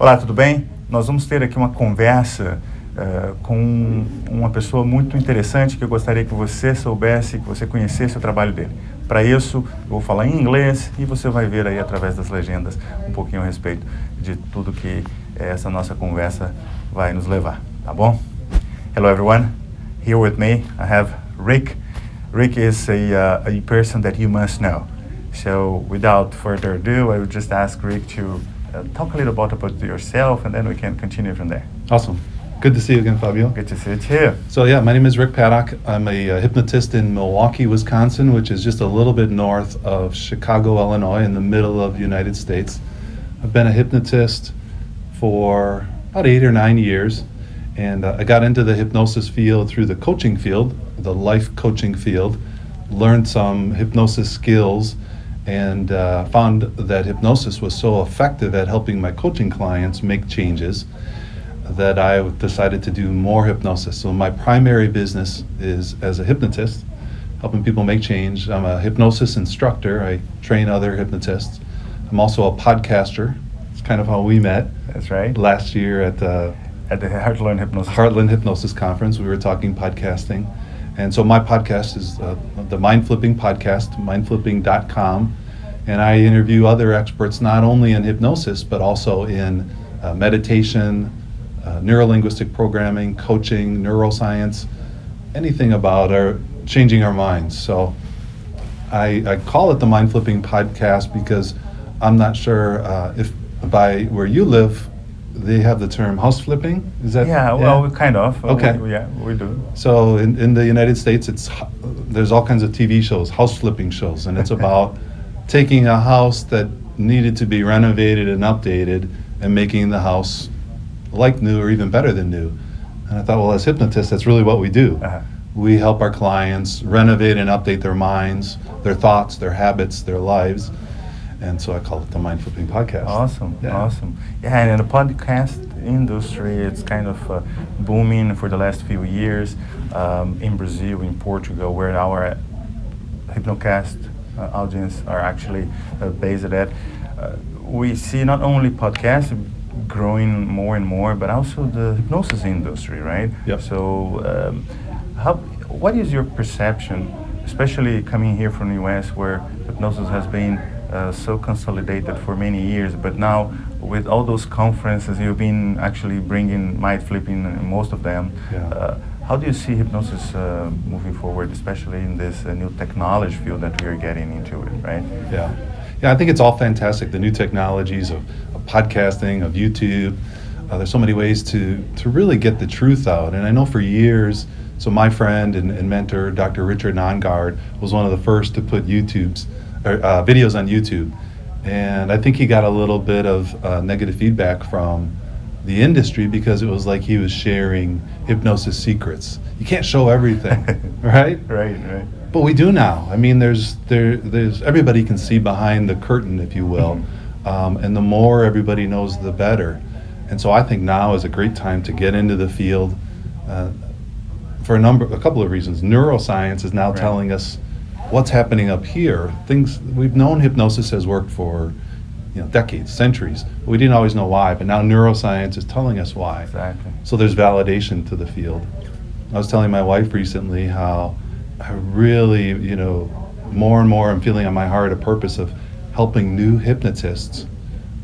Olá, tudo bem? Nós vamos ter aqui uma conversa uh, com uma pessoa muito interessante que eu gostaria que você soubesse, que você conhecesse o trabalho dele. Para isso, eu vou falar em inglês e você vai ver aí através das legendas um pouquinho a respeito de tudo que essa nossa conversa vai nos levar, tá bom? Hello everyone, here with me I have Rick. Rick is a, uh, a person that you must know. So without further ado, I would just ask Rick to uh, talk a little bit about yourself, and then we can continue from there. Awesome. Good to see you again, Fabio. Good to see you too. So yeah, my name is Rick Paddock. I'm a uh, hypnotist in Milwaukee, Wisconsin, which is just a little bit north of Chicago, Illinois, in the middle of the United States. I've been a hypnotist for about eight or nine years, and uh, I got into the hypnosis field through the coaching field, the life coaching field. Learned some hypnosis skills and uh, found that hypnosis was so effective at helping my coaching clients make changes that I decided to do more hypnosis. So my primary business is as a hypnotist, helping people make change. I'm a hypnosis instructor. I train other hypnotists. I'm also a podcaster. It's kind of how we met. That's right. Last year at the at the Heartland Hypnosis Heartland Hypnosis Conference, we were talking podcasting. And so my podcast is uh, the Mind Flipping Podcast, mindflipping.com. And I interview other experts not only in hypnosis, but also in uh, meditation, uh, neurolinguistic programming, coaching, neuroscience, anything about our changing our minds. So I, I call it the Mind Flipping Podcast because I'm not sure uh, if by where you live, they have the term house flipping. Is that? Yeah, well, yeah? kind of. Okay. We, yeah, we do. So in, in the United States, it's there's all kinds of TV shows, house flipping shows, and it's about taking a house that needed to be renovated and updated and making the house like new or even better than new. And I thought, well, as hypnotists, that's really what we do. Uh-huh. We help our clients renovate and update their minds, their thoughts, their habits, their lives and so I call it the Mind Flipping Podcast. Awesome, yeah. awesome. Yeah, and in the podcast industry, it's kind of uh, booming for the last few years um, in Brazil, in Portugal, where our Hypnocast uh, audience are actually uh, based at. Uh, we see not only podcasts growing more and more, but also the hypnosis industry, right? Yep. So, um, how, what is your perception, especially coming here from the US, where hypnosis has been uh, so consolidated for many years, but now with all those conferences, you've been actually bringing mind flipping in most of them. Yeah. Uh, how do you see hypnosis uh, moving forward, especially in this uh, new technology field that we are getting into it, right? Yeah. Yeah, I think it's all fantastic. The new technologies of, of podcasting, of YouTube. Uh, there's so many ways to, to really get the truth out. And I know for years, so my friend and, and mentor, Dr. Richard Nongard, was one of the first to put YouTube's or, uh, videos on YouTube, and I think he got a little bit of uh, negative feedback from the industry because it was like he was sharing hypnosis secrets. You can't show everything, right? Right, right. But we do now. I mean, there's there there's everybody can see behind the curtain, if you will, mm-hmm. um, and the more everybody knows, the better. And so I think now is a great time to get into the field. Uh, for a number, a couple of reasons. Neuroscience is now right. telling us what's happening up here. Things we've known hypnosis has worked for you know decades, centuries. We didn't always know why, but now neuroscience is telling us why. Exactly. So there's validation to the field. I was telling my wife recently how I really, you know, more and more I'm feeling on my heart a purpose of helping new hypnotists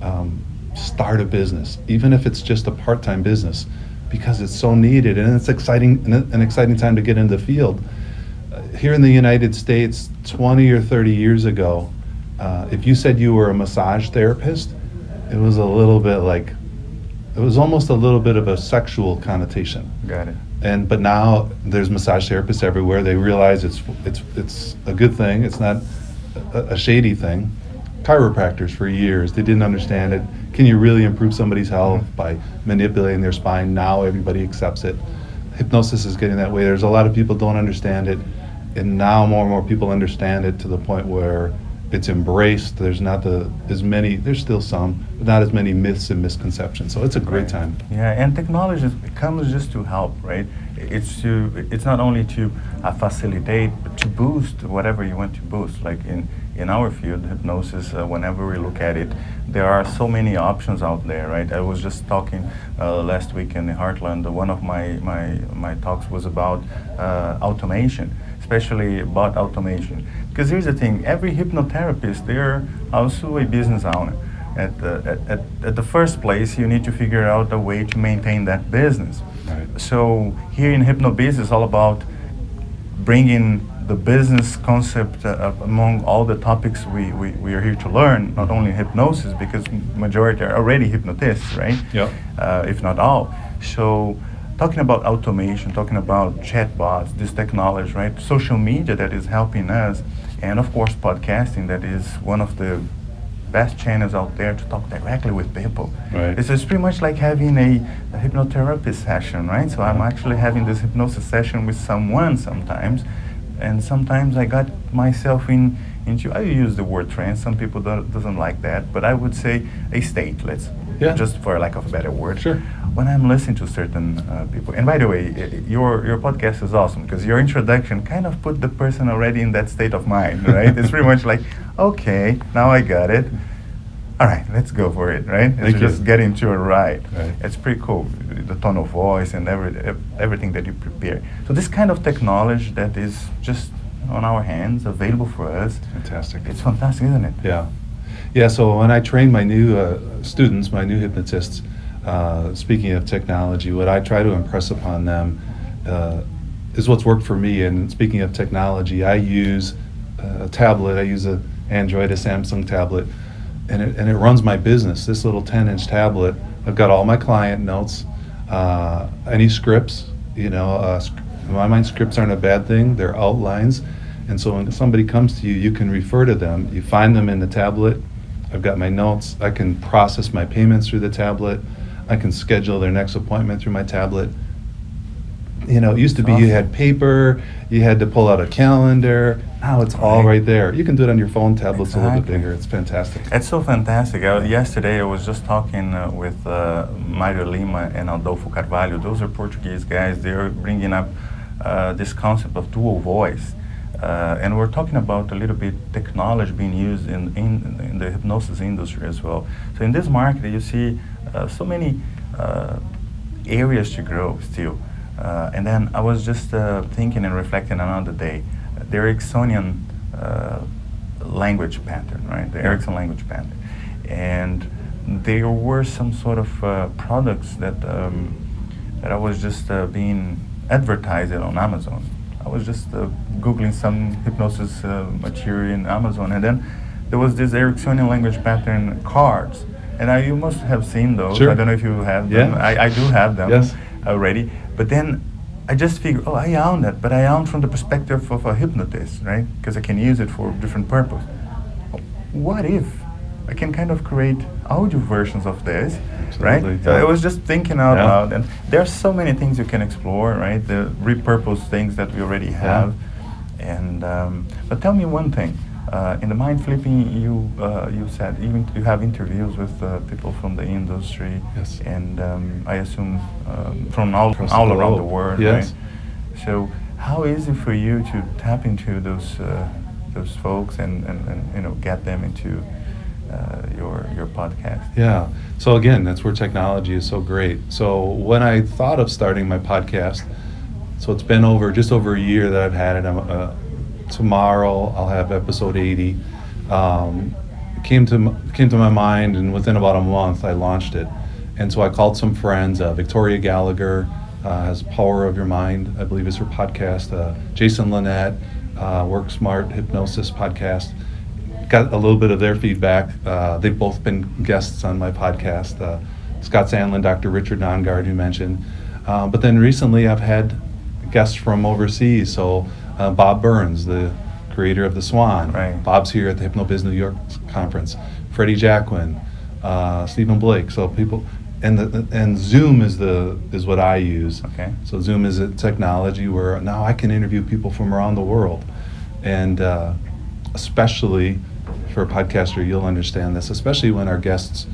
um, start a business, even if it's just a part-time business, because it's so needed and it's exciting an exciting time to get into the field here in the United States, 20 or 30 years ago, uh, if you said you were a massage therapist, it was a little bit like, it was almost a little bit of a sexual connotation. Got it. And but now there's massage therapists everywhere. They realize it's it's it's a good thing. It's not a, a shady thing. Chiropractors for years they didn't understand it. Can you really improve somebody's health mm-hmm. by manipulating their spine? Now everybody accepts it. Hypnosis is getting that way. There's a lot of people don't understand it and now more and more people understand it to the point where it's embraced. There's not the as many. There's still some, but not as many myths and misconceptions. So it's a great right. time. Yeah, and technology comes just to help, right? It's to. It's not only to uh, facilitate, but to boost whatever you want to boost. Like in in our field, hypnosis, uh, whenever we look at it, there are so many options out there, right? I was just talking uh, last week in the Heartland. One of my, my, my talks was about uh, automation, especially about automation. Because here's the thing, every hypnotherapist, they're also a business owner. At the, at, at, at the first place, you need to figure out a way to maintain that business. Right. So here in HypnoBiz, it's all about bringing the business concept uh, among all the topics we, we, we are here to learn, not only hypnosis, because majority are already hypnotists, right? Yep. Uh, if not all. So talking about automation, talking about chatbots, this technology, right? Social media that is helping us, and of course podcasting that is one of the best channels out there to talk directly with people. Right. It's, it's pretty much like having a, a hypnotherapy session, right? So I'm actually having this hypnosis session with someone sometimes, and sometimes I got myself in into I use the word trance. Some people don't, doesn't like that, but I would say a state. Let's Yeah. just for lack of a better word. Sure. When I'm listening to certain uh, people, and by the way, i- your your podcast is awesome because your introduction kind of put the person already in that state of mind, right? it's pretty much like, okay, now I got it. All right, let's go for it, right? It's Thank you. just get into a ride. Right. It's pretty cool, the tone of voice and every, everything that you prepare. So this kind of technology that is just on our hands, available for us, Fantastic. it's fantastic, isn't it? Yeah. Yeah, so when I train my new uh, students, my new hypnotists, uh, speaking of technology, what I try to impress upon them uh, is what's worked for me. And speaking of technology, I use a tablet, I use a Android, a Samsung tablet, and it, and it runs my business. This little 10 inch tablet, I've got all my client notes, uh, any scripts, you know, uh, in my mind, scripts aren't a bad thing, they're outlines. And so when somebody comes to you, you can refer to them. You find them in the tablet. I've got my notes. I can process my payments through the tablet. I can schedule their next appointment through my tablet. You know, it used to be you had paper, you had to pull out a calendar. Now it's all Right. right there. You can do it on your phone tablets a little bit bigger. It's fantastic. It's so fantastic. Uh, yesterday I was just talking uh, with uh, Mario Lima and Adolfo Carvalho. Those are Portuguese guys. They're bringing up uh, this concept of dual voice. Uh, and we're talking about a little bit technology being used in, in, in the hypnosis industry as well. So in this market, you see so many uh, areas to grow still. Uh, and then I was just uh, thinking and reflecting another day. The Ericksonian uh, language pattern, right? The. Erickson language pattern. And there were some sort of uh, products that, um, that I was just uh, being advertised on Amazon. I was just uh, Googling some hypnosis uh, material in Amazon, and then there was this Ericksonian language pattern cards. And I, you must have seen those. Sure. I don't know if you have them. Yeah. I, I do have them Yes. already. But then I just figured, oh, I own that, but I own from the perspective of a hypnotist, right? Because I can use it for different purpose. What if I can kind of create audio versions of this, right? Absolutely, So yeah. I was just thinking out Yeah. loud, and there are so many things you can explore, right? The repurpose things that we already have, yeah. and um, but tell me one thing. Uh, in the mind flipping, you uh, you said even you have interviews with uh, people from the industry, Yes. and um, I assume um, from all Across the all around the world, Yes. right? So how easy for you to tap into those uh, those folks and, and, and you know get them into uh, your your podcast? Yeah. So again, that's where technology is so great. So when I thought of starting my podcast, so it's been over just over a year that I've had it. Tomorrow I'll have episode 80. Um, came to came to my mind, and within about a month I launched it. And so I called some friends. Uh, Victoria Gallagher uh, has Power of Your Mind, I believe is her podcast. Uh, Jason Linett, uh, Work Smart Hypnosis podcast got a little bit of their feedback. Uh, they've both been guests on my podcast. Uh, Scott Sandland, Dr. Richard Nongard, who mentioned. But then recently I've had guests from overseas. So uh, Bob Burns, the creator of The Swan. Right. Bob's here at the HypnoBiz New York conference. Freddie Jacquin, uh, Stephen Blake. So people, and the, and Zoom is the is what I use. Okay. So Zoom is a technology where now I can interview people from around the world, and uh, especially for a podcaster, you'll understand this. Especially when our guests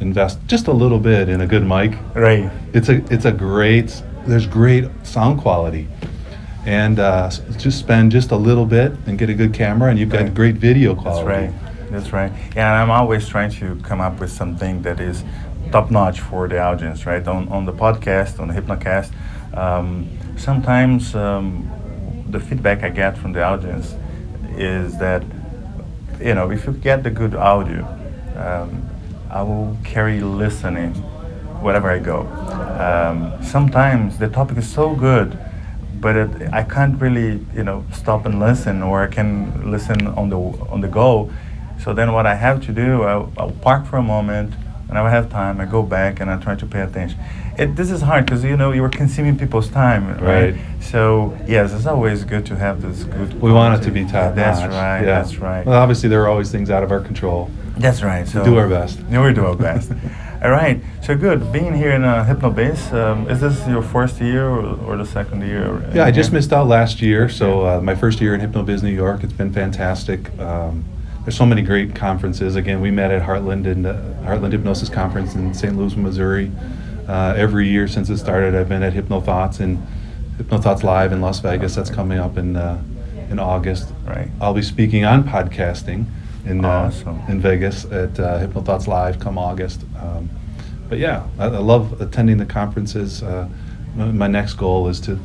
invest just a little bit in a good mic. Right. It's a it's a great there's great sound quality, and uh, just spend just a little bit and get a good camera, and you've got Right. great video quality. That's right. That's right. Yeah, and I'm always trying to come up with something that is top notch for the audience, right? On, on the podcast, on the Hypnocast, um, sometimes um, the feedback I get from the audience is that, you know, if you get the good audio, um, I will carry listening wherever I go. Um, sometimes the topic is so good, but it, I can't really, you know, stop and listen, or I can listen on the on the go. So then, what I have to do, I'll, I'll park for a moment, and I have time. I go back and I try to pay attention. It, this is hard because you know you are consuming people's time, right? Right. So yes, it's always good to have this good. We want it to be top That's notch. right. Yeah. That's right. Well, obviously, there are always things out of our control. That's right. So do our best. Yeah, we do our best. All right. So good. Being here in uh, HypnoBiz, um, is this your first year or, or the second year? Yeah, I just here? missed out last year, so uh, my first year in HypnoBiz New York, it's been fantastic. Um, there's so many great conferences. Again, we met at Heartland and uh, Heartland Hypnosis Conference in St. Louis, Missouri. Uh, every year since it started, I've been at HypnoThoughts and HypnoThoughts Live in Las Vegas. That's coming up in uh, in August. Right. I'll be speaking on podcasting in uh, Awesome. in Vegas at uh, HypnoThoughts Live come August. Um, but yeah, I, I love attending the conferences. Uh, my, my next goal is to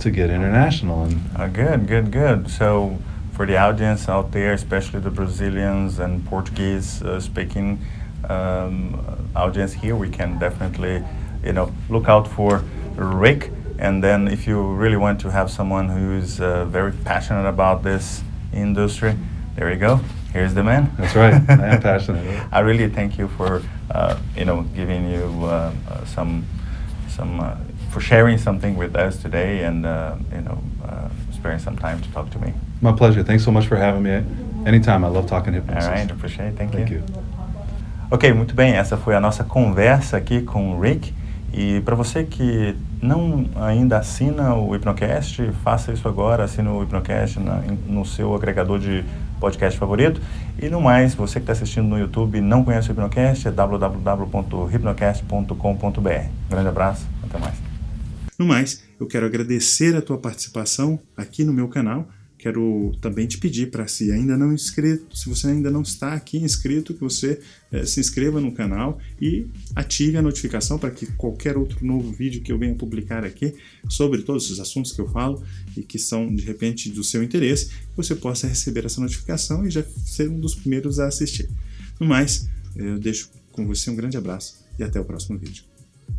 to get international and Uh, good, good, good. So, for the audience out there, especially the Brazilians and Portuguese uh, speaking um, audience here, we can definitely, you know, look out for Rick. And then, if you really want to have someone who's uh, very passionate about this industry, there you go. Here's the man. That's right. I am passionate. I really thank you for, uh, you know, giving you uh, uh, some, some, uh, for sharing something with us today, and uh, you know, uh, sparing some time to talk to me. My pleasure. Thanks so much for having me. Anytime. I love talking hypnosis. All right, appreciate it. Thank, Thank you. you. Ok, muito bem. Essa foi a nossa conversa aqui com o Rick. E para você que não ainda assina o Hipnocast, faça isso agora, assina o Hipnocast na- no seu agregador de podcast favorito. E no mais, você que está assistindo no YouTube e não conhece o Hipnocast, é www.hipnocast.com.br. Grande abraço, até mais. No mais, eu quero agradecer a tua participação aqui no meu canal. Quero também te pedir para se ainda não inscrito, se você ainda não está aqui inscrito, que você eh, se inscreva no canal e ative a notificação para que qualquer outro novo vídeo que eu venha publicar aqui sobre todos os assuntos que eu falo e que são de repente do seu interesse, você possa receber essa notificação e já ser um dos primeiros a assistir. No mais, eu deixo com você um grande abraço e até o próximo vídeo.